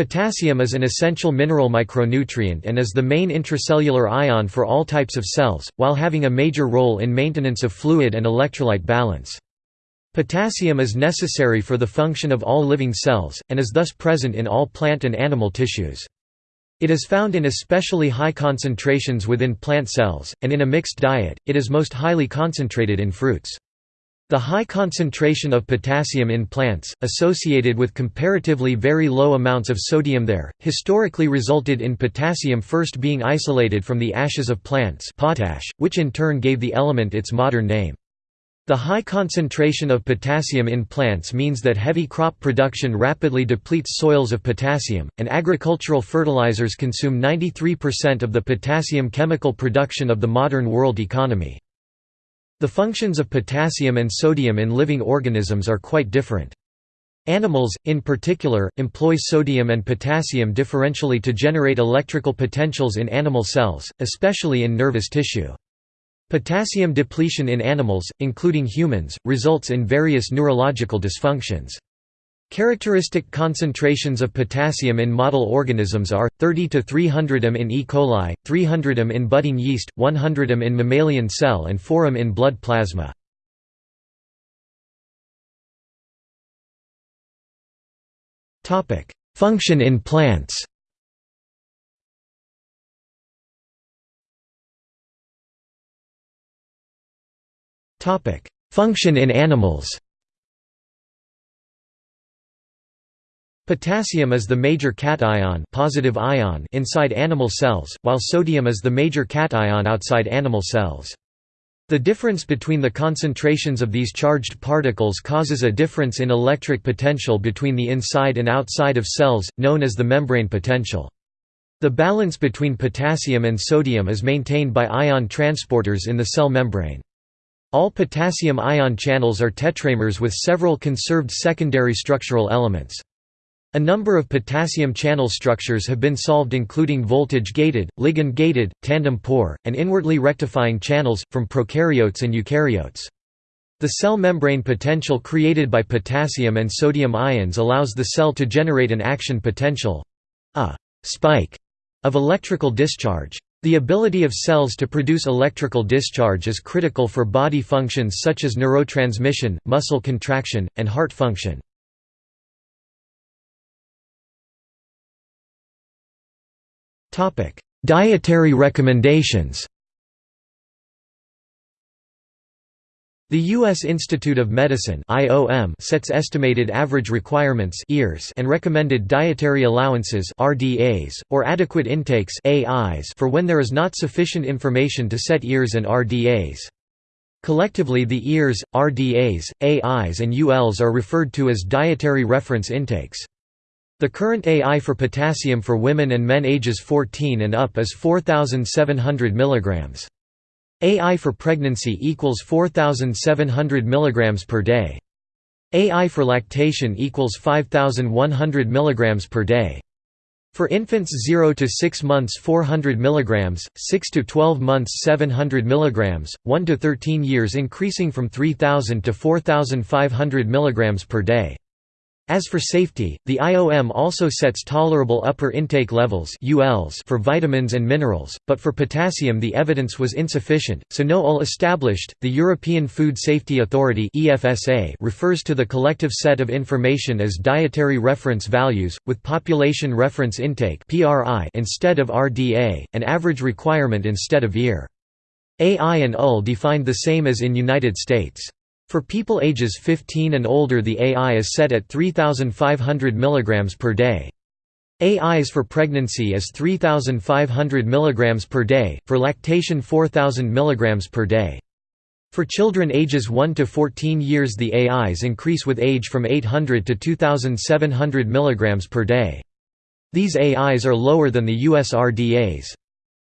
Potassium is an essential mineral micronutrient and is the main intracellular ion for all types of cells, while having a major role in maintenance of fluid and electrolyte balance. Potassium is necessary for the function of all living cells, and is thus present in all plant and animal tissues. It is found in especially high concentrations within plant cells, and in a mixed diet, it is most highly concentrated in fruits. The high concentration of potassium in plants, associated with comparatively very low amounts of sodium there, historically resulted in potassium first being isolated from the ashes of plants potash, which in turn gave the element its modern name. The high concentration of potassium in plants means that heavy crop production rapidly depletes soils of potassium, and agricultural fertilizers consume 93% of the potassium chemical production of the modern world economy. The functions of potassium and sodium in living organisms are quite different. Animals, in particular, employ sodium and potassium differentially to generate electrical potentials in animal cells, especially in nervous tissue. Potassium depletion in animals, including humans, results in various neurological dysfunctions. Characteristic concentrations of potassium in model organisms are 30 to 300 m in E. coli, 300 m in budding yeast, 100 m in mammalian cell and 4 m in blood plasma. Topic: Function in plants. Topic: Function in animals. Potassium is the major cation, positive ion inside animal cells, while sodium is the major cation outside animal cells. The difference between the concentrations of these charged particles causes a difference in electric potential between the inside and outside of cells, known as the membrane potential. The balance between potassium and sodium is maintained by ion transporters in the cell membrane. All potassium ion channels are tetramers with several conserved secondary structural elements. A number of potassium channel structures have been solved including voltage-gated, ligand-gated, tandem-pore, and inwardly rectifying channels, from prokaryotes and eukaryotes. The cell membrane potential created by potassium and sodium ions allows the cell to generate an action potential—a spike of electrical discharge. The ability of cells to produce electrical discharge is critical for body functions such as neurotransmission, muscle contraction, and heart function. Dietary recommendations The U.S. Institute of Medicine (IOM) sets estimated average requirements (EARs) and recommended dietary allowances (RDAs) or adequate intakes (AIs) for when there is not sufficient information to set EARs and RDAs. Collectively, the EARs, RDAs, AIs, and ULs are referred to as dietary reference intakes. The current AI for potassium for women and men ages 14 and up is 4700 mg. AI for pregnancy equals 4700 mg per day. AI for lactation equals 5100 mg per day. For infants 0 to 6 months 400 mg, 6 to 12 months 700 mg, 1 to 13 years increasing from 3000 to 4500 mg per day. As for safety, the IOM also sets tolerable upper intake levels for vitamins and minerals, but for potassium the evidence was insufficient, so no UL established. The European Food Safety Authority refers to the collective set of information as dietary reference values, with population reference intake instead of RDA, and average requirement instead of EAR. AI and UL defined the same as in United States. For people ages 15 and older the AI is set at 3,500 mg per day. AIs for pregnancy is 3,500 mg per day, for lactation 4,000 mg per day. For children ages 1 to 14 years the AIs increase with age from 800 to 2,700 mg per day. These AIs are lower than the US RDAs.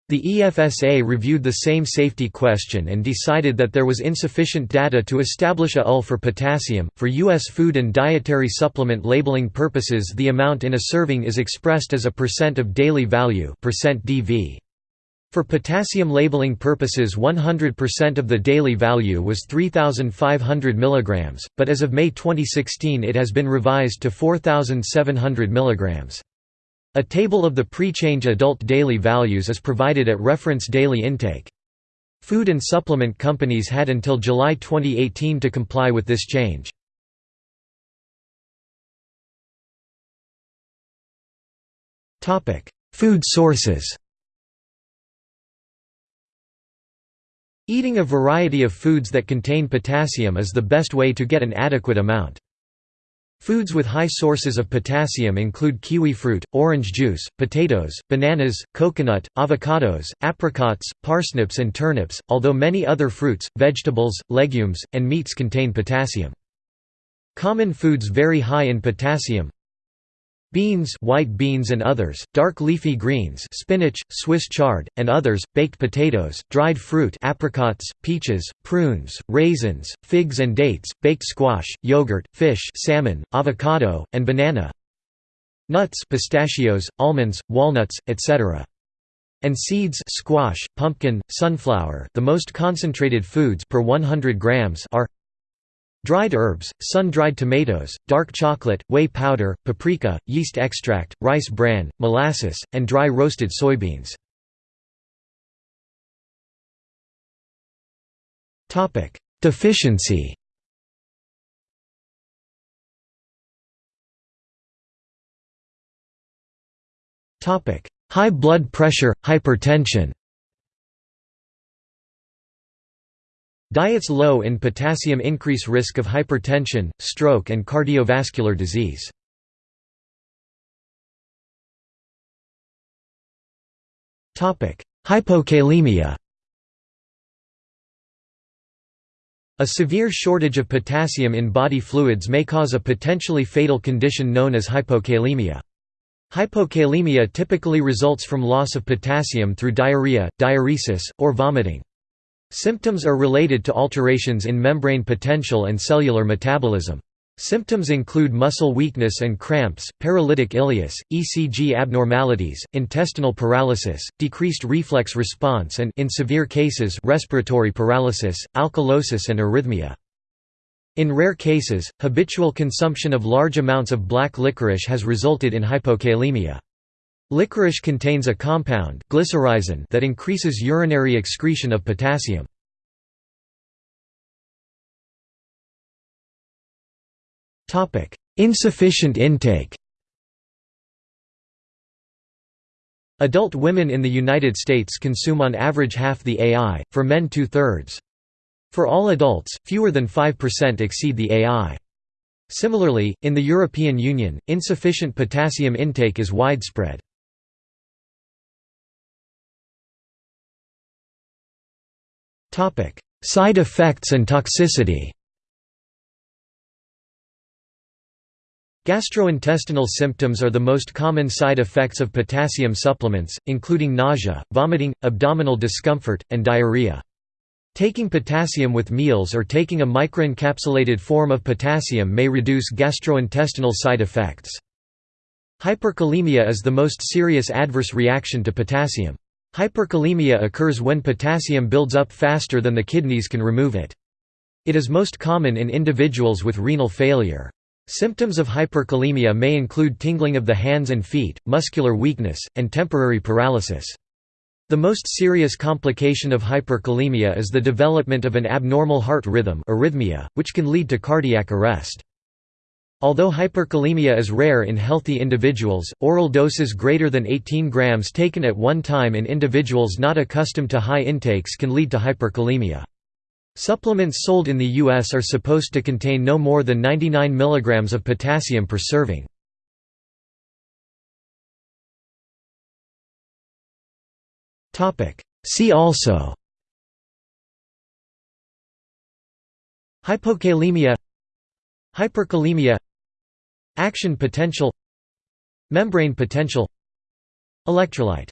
The EFSA reviewed the same safety question and decided that there was insufficient data to establish a UL for potassium. For U.S. food and dietary supplement labeling purposes, the amount in a serving is expressed as a percent of daily value (DV). For potassium labeling purposes 100% of the daily value was 3,500 mg, but as of May 2016 it has been revised to 4,700 mg. A table of the pre-change adult daily values is provided at reference daily intake. Food and supplement companies had until July 2018 to comply with this change. Food sources Eating a variety of foods that contain potassium is the best way to get an adequate amount. Foods with high sources of potassium include kiwi fruit, orange juice, potatoes, bananas, coconut, avocados, apricots, parsnips and turnips, although many other fruits, vegetables, legumes, and meats contain potassium. Common foods very high in potassium Beans white beans and others, dark leafy greens spinach, Swiss chard, and others, baked potatoes, dried fruit apricots, peaches, prunes, raisins, figs and dates, baked squash, yogurt, fish salmon, avocado, and banana Nuts pistachios, almonds, walnuts, etc. And seeds squash, pumpkin, sunflower the most concentrated foods per 100 grams are Dried herbs, sun-dried tomatoes, dark chocolate, whey powder, paprika, yeast extract, rice bran, molasses, and dry roasted soybeans. Deficiency High blood pressure, hypertension Diets low in potassium increase risk of hypertension, stroke and cardiovascular disease. Hypokalemia A severe shortage of potassium in body fluids may cause a potentially fatal condition known as hypokalemia. Hypokalemia typically results from loss of potassium through diarrhea, diuresis, or vomiting. Symptoms are related to alterations in membrane potential and cellular metabolism. Symptoms include muscle weakness and cramps, paralytic ileus, ECG abnormalities, intestinal paralysis, decreased reflex response and in severe cases respiratory paralysis, alkalosis and arrhythmia. In rare cases, habitual consumption of large amounts of black licorice has resulted in hypokalemia. Licorice contains a compound glycyrrhizin that increases urinary excretion of potassium. Insufficient intake Adult women in the United States consume on average half the AI, for men two-thirds. For all adults, fewer than 5% exceed the AI. Similarly, in the European Union, insufficient potassium intake is widespread. Topic: Side effects and toxicity. Gastrointestinal symptoms are the most common side effects of potassium supplements, including nausea, vomiting, abdominal discomfort, and diarrhea. Taking potassium with meals or taking a microencapsulated form of potassium may reduce gastrointestinal side effects. Hyperkalemia is the most serious adverse reaction to potassium. Hyperkalemia occurs when potassium builds up faster than the kidneys can remove it. It is most common in individuals with renal failure. Symptoms of hyperkalemia may include tingling of the hands and feet, muscular weakness, and temporary paralysis. The most serious complication of hyperkalemia is the development of an abnormal heart rhythm arrhythmia, which can lead to cardiac arrest. Although hyperkalemia is rare in healthy individuals, oral doses greater than 18 grams taken at one time in individuals not accustomed to high intakes can lead to hyperkalemia. Supplements sold in the U.S. are supposed to contain no more than 99 mg of potassium per serving. See also Hypokalemia Hyperkalemia Action potential Membrane potential Electrolyte